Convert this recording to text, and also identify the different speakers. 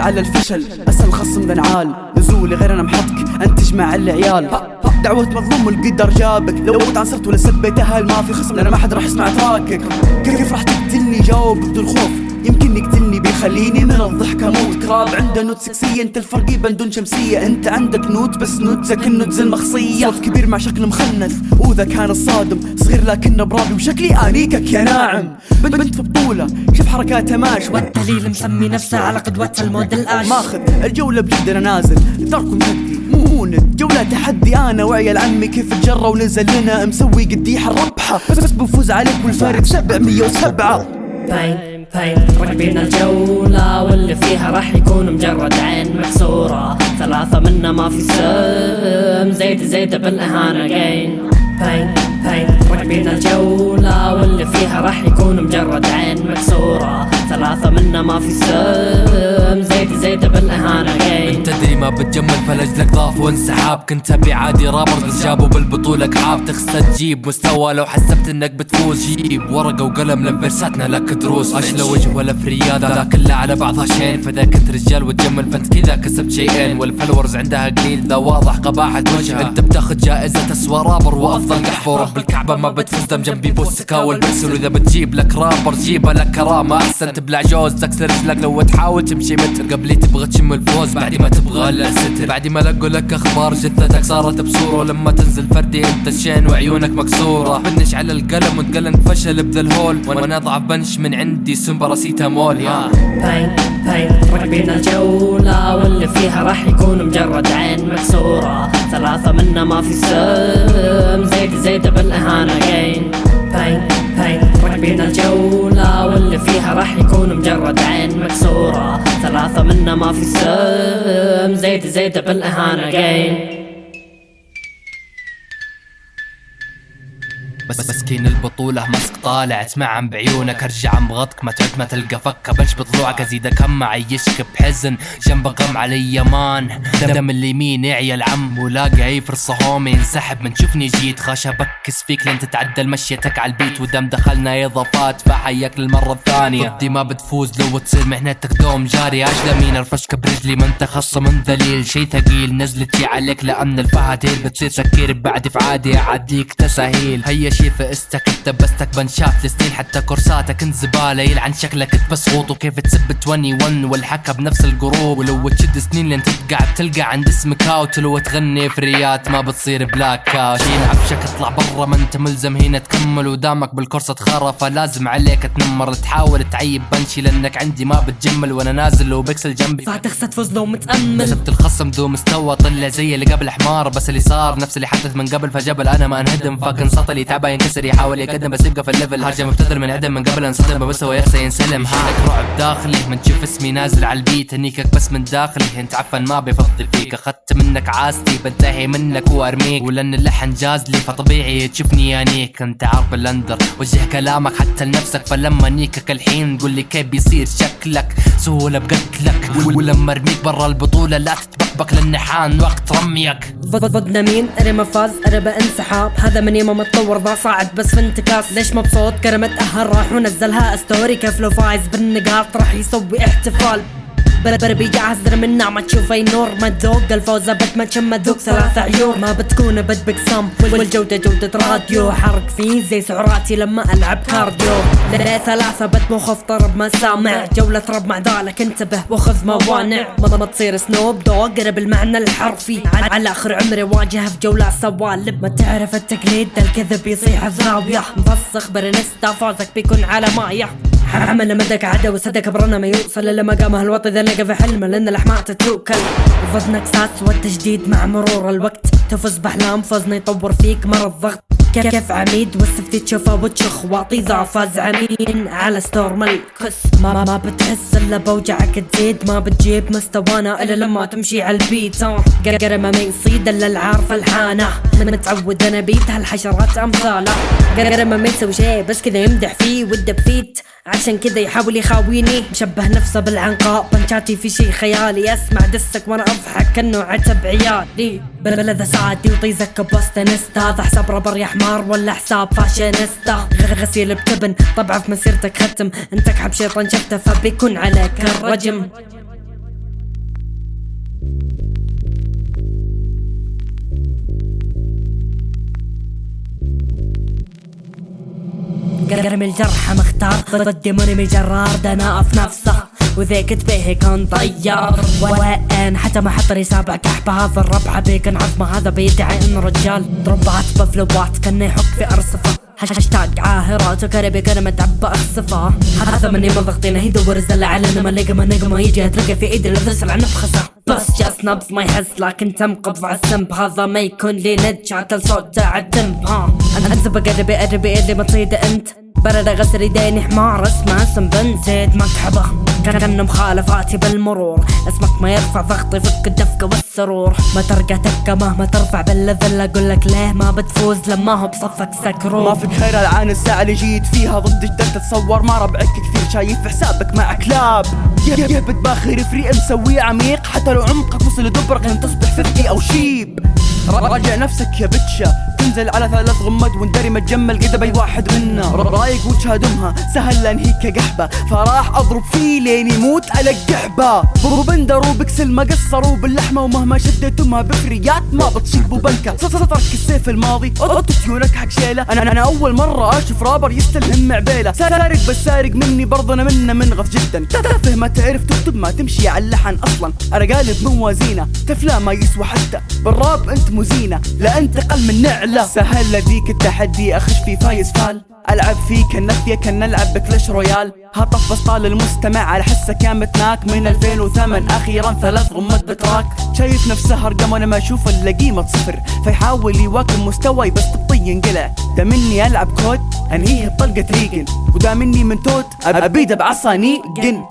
Speaker 1: مقبل على الفشل. اسأل خصم بنعال نزولي غير أنا محطك. أنت تجمع العيال. دعوة مظلوم والقدر جابك. لو عنصرت ولا سبيتها ما في خصم. لأنا ما حد راح يسمع تراكك. كيف راح تقتلني؟ جاوب بدون خوف. يمكن يقتلني بيخليني من الضحك أموت. كراب عنده نوت سكسية انت الفرقي بندون شمسية. انت عندك نوت بس نوتك النوتز المخصية صوت كبير مع شكل مخنث وذا كان الصادم صغير لكنه برابي وشكلي آنيكك يا ناعم. بنت بنت في بطولة شوف حركاتها ماشي
Speaker 2: والدليل مسمي نفسه على قدوة الموديل اش
Speaker 1: ماخذ الجولة بجد أنا نازل. داركم هدي مو جولة تحدي أنا وعيال عمي كيف تجرى ونزل لنا. مسوي قديح الربحة بس بس بفوز عليك والفارق 707
Speaker 2: باين باين راكبين الجولة واللي فيها راح يكون مجرد عين مكسورة ثلاثة منا ما في سم زيد زيد بالإهانة جاين باين باين راكبين الجولة واللي فيها راح يكون مجرد عين مكسورة ثلاثة منا ما في سم
Speaker 3: بتجمل فلجلك ضاف وانسحاب. كنت أبي عادي رابر بس جابوا بالبطولة كعاب. تخسى تجيب مستوى. لو حسبت إنك بتفوز جيب ورقة وقلم لفرساتنا لك دروس اشلى وجه ولا في رياضة ذا كلها على بعضها شين. فإذا كنت رجال وتجمل فأنت كذا كسبت شيئين. والفلورز عندها قليل. ذا واضح قباحة وجه أنت بتاخذ جائزة اسوى رابر وأفضل قحفة ورب الكعبة ما بتفوز دم جنبي بوسكا والبكسل واذا بتجيب لك رابر جيبها لك كرامة. أحسن تبلع جوز. تكسر رجلك لو تحاول تمشي متر. قبلي تبغى تشم الفوز بعد ما تبغى الا ستر بعد ما لقوا لك أخبار جثتك صارت بصورة ولما تنزل فردي أنت الشين وعيونك مكسورة. بنش على القلم وتقلن فشل بذا الهول. وأنا أضعف بنش من عندي سم باراسيتامول يا.
Speaker 2: باين باين. راكبين الجولة واللي فيها راح يكون مجرد عين مكسورة. ثلاثة منا ما في سم. زيد زيد بالإهانة جاين باين باين. راكبين الجولة واللي فيها راح يكون مجرد عين مكسورة. ثلاثة منا ما في سم زيد زيد بالإهانة جاين
Speaker 3: بس مسكين البطولة مسك طالع اسمع عن بعيونك أرجع بغطك ما تعد ما تلقى فكة بلش بضلوعك ازيدك هم عيشك بحزن جنبك غم علي يمان. دم اليمين يعيا العم ولاقي اي فرصة هومي انسحب من شوفني جيت خاش أبكس فيك لين تتعدل مشيتك على البيت. ودم دخلنا اضافات فحياك للمرة الثانية. ضدي ما بتفوز لو تصير مهنتك دوم جاري. اجلى مين الفشكة برجلي ما انت من ذليل. شي ثقيل نزلتي عليك لأن الفهاتيل بتصير سكير. بعد في عادي أعديك تساهيل. هيا شي فقستك انت بنشاف لسنين حتى كورساتك انت زبالة يلعن شكلك انت بسغوط وكيف تسب 21 والحكى بنفس الجروب ولو تشد سنين لين تتقع بتلقى عند اسمك اوت ولو تغني فريات ما بتصير بلاك اوت شيل عفشك اطلع برا. ما انت ملزم هنا تكمل. ودامك بالكورس تخرى فلازم عليك تنمر. تحاول تعيب بنشي. لأنك عندي ما بتجمل. وأنا نازل لو بيكسل جنبي
Speaker 2: فتخسى تفوز لو متأمل.
Speaker 3: كسبت الخصم ذو مستوى. طلع زي اللي قبل حمار. بس اللي صار نفس اللي حدث من قبل. فجبل أنا ما انهدم. فاكن سطلي ينكسر يحاول يقدم بس يبقى في الليفل. هرجة مبتدر من عدم من قبل انصدم بس هو يخسى ينسلم. هاك رعب داخلي من تشوف اسمي نازل على البيت. هنيكك بس من داخلي. انت عفن ما بفضل فيك. أخذت منك عاستي بنتهي منك وأرميك. ولأن اللحن جاز لي فطبيعي تشوفني يانيك. انت عارف الاندر وجه كلامك حتى لنفسك. فلما نيكك الحين قول لي كيف بيصير شكلك. سهولة بقتلك ولما أرميك برا البطولة لا تتبقبق لأن حان وقت رميك.
Speaker 2: ضدنا مين؟ أنا فاز أنا بانسحاب هذا من يوم ما تطور صاعد بس في انتكاس. ليش مبسوط كرمت أهل راح ونزلها. ستوري كيف لو فايز بالنقاط؟ راح يسوي احتفال. بربر بيجعزر من نعمة. تشوف أي نور ما تذوق الفوز بت ما تشم ذوق ثلاث عيون ما بتكون بد بقسم والجودة جودة راديو. حرق فيه زي سعراتي لما ألعب كارديو. لا ثلاثة بت مخف طرب ما سامع. جولة رب مع ذلك انتبه وخذ موانع. ما, ما تصير سنوب دوغ بالمعنى الحرفي. على آخر عمري واجه في جولة سوالب. ما تعرف التقليد الكذب يصيح في مفسخ برنستا. فوزك بيكون على مايه حمل مدك عدا وصدق برنا ما يوصل إلا مقامه الوطي اذا لقى في حلمه لأن الأحماء تتوكل. وفزنك ساس والتجديد مع مرور الوقت. تفز بأحلام فزنا يطور فيك مر الضغط. كيف عميد؟ والسفتي تشوفه وتشخ. واطي ذا فاز عمين على ستور ملكس ما ما بتحس إلا بوجعك تزيد. ما بتجيب مستوانا إلا لما تمشي على البيت. قرقر ما يصيد إلا العارف الحانه من متعود أنا بيت هالحشرات أمثالة. قرقر ما يسوي شي بس كذا يمدح فيه ودب فيت. عشان كذا يحاول يخاويني. مشبه نفسه بالعنقاء. بنشاتي في شي خيالي. اسمع دسك وأنا اضحك كأنه عتب عيالي. بلذة سعادي وطيزك بوستنستا هذا حساب ربر يا حمار ولا حساب فاشينيستا. غسيل بتبن طبعا في مسيرتك ختم. انت كحب شيطان شفته فبيكون عليك الرجم. قرم الجرح مختار. ضدي منمي جرار دناء في نفسه. وذيك تبيه يكون طيار وين حتى ما حط سابع كحبة هذا الربع بيكن عظمة. هذا بيدعي انه رجال ضربات بفلوات. كأنه يحك في أرصفة. هاشتاج عاهرات وكربي كلمة عبا أخصفة. هذا مني من ضغطينه. يدور زل على ما نقمة نقمة. يجي اترقى في إيدي اللي تسرع نفخسه بس جاس نبض ما يحس لكن تم قبض على السمب هذا ما يكون لي عتل صوت عالدمب ها. أنت بقربي قربي اللي ما أنت. برد غسل يديني حمار اسمه اسم بنت. زيد مكحبة كان مخالفاتي بالمرور. اسمك ما يرفع ضغطي فك الدفقة والسرور. ما ترقى تبكى مهما ترفع بالليفل. أقول لك ليه ما بتفوز لما هو بصفك سكرور.
Speaker 1: ما فيك خير العان الساعة اللي جيت فيها ضد جدك تتصور. ما ربعك كثير شايف حسابك مع كلاب يهبط باخر فريق مسويه عميق. حتى لو عمقك وصل لدبرك لن تصبح ففتي أو شيب. راجع نفسك يا بتشا. تنزل على ثلاث غمد وندري متجمل قد اي واحد منا. رايق وجه دمها سهل لانهيك قحبه فراح أضرب فيه لين يموت على القحبه بندر وبكسل ما قصروا باللحمة ومهما شديت امها بفريات ما بتصيبوا بنكه سطرك السيف الماضي. اوتوتيونك حق شيلة. أنا أنا أول مرة أشوف رابر يستلهم معبيلة. سارق بس سارق مني برضه أنا منه منغث جدا. تافه ما تعرف تكتب ما تمشي على اللحن أصلا. أنا قالب موازينه تفلا ما يسوى حتى. بالراب أنت مزينة. لا أنت أقل من نعله سهل لذيك التحدي أخش في فايز فال. ألعب فيك النفيه كان نلعب بكلاش رويال. هطف بسطال المستمع على حسه كان متناك من 2008 أخيرا ثلاث غمات بتراك. شايف نفسه ارقام وأنا ما أشوف إلا قيمة صفر. فيحاول يواكب مستواي بس تبطي ينقلع. دا مني ألعب كود أنهيه بطلقه ريجن. ودا مني من توت ابيده بعصا نيجن